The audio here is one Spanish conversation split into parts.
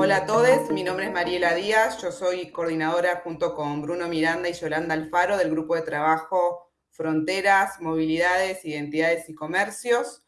Hola a todos, mi nombre es Mariela Díaz, yo soy coordinadora junto con Bruno Miranda y Yolanda Alfaro del grupo de trabajo Fronteras, Movilidades, Identidades y Comercios.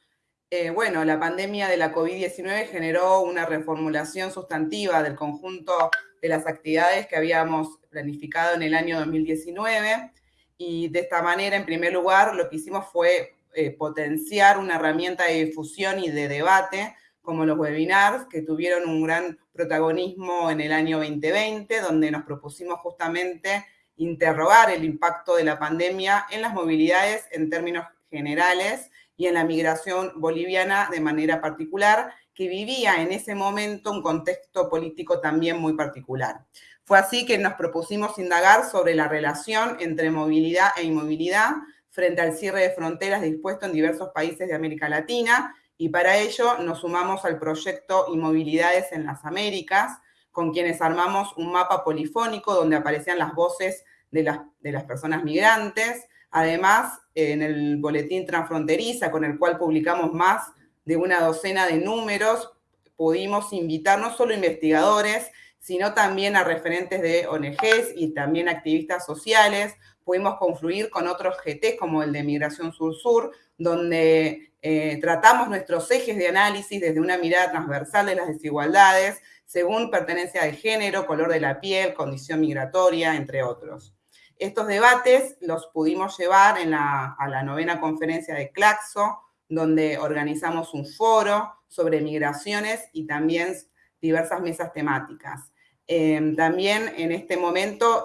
Eh, bueno, la pandemia de la COVID-19 generó una reformulación sustantiva del conjunto de las actividades que habíamos planificado en el año 2019 y de esta manera, en primer lugar, lo que hicimos fue eh, potenciar una herramienta de difusión y de debate como los webinars, que tuvieron un gran protagonismo en el año 2020, donde nos propusimos justamente interrogar el impacto de la pandemia en las movilidades en términos generales y en la migración boliviana de manera particular, que vivía en ese momento un contexto político también muy particular. Fue así que nos propusimos indagar sobre la relación entre movilidad e inmovilidad frente al cierre de fronteras dispuesto en diversos países de América Latina y para ello nos sumamos al proyecto Inmovilidades en las Américas, con quienes armamos un mapa polifónico donde aparecían las voces de las, de las personas migrantes. Además, en el boletín transfronteriza, con el cual publicamos más de una docena de números, pudimos invitar no solo investigadores, sino también a referentes de ONGs y también activistas sociales. Pudimos confluir con otros GT como el de Migración Sur-Sur, donde eh, tratamos nuestros ejes de análisis desde una mirada transversal de las desigualdades, según pertenencia de género, color de la piel, condición migratoria, entre otros. Estos debates los pudimos llevar a la novena conferencia de Claxo, donde organizamos un foro sobre migraciones y también diversas mesas temáticas. Em, también en este momento,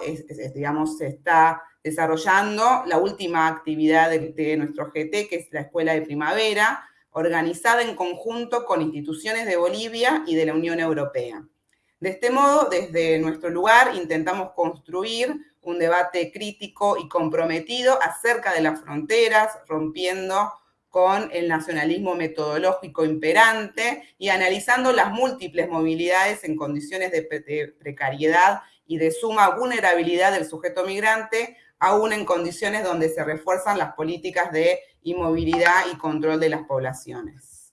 digamos, se está desarrollando la última actividad de, nuestro GT, que es la Escuela de Primavera, organizada en conjunto con instituciones de Bolivia y de la Unión Europea. De este modo, desde nuestro lugar intentamos construir un debate crítico y comprometido acerca de las fronteras, rompiendo con el nacionalismo metodológico imperante y analizando las múltiples movilidades en condiciones de, precariedad y de suma vulnerabilidad del sujeto migrante, aún en condiciones donde se refuerzan las políticas de inmovilidad y control de las poblaciones.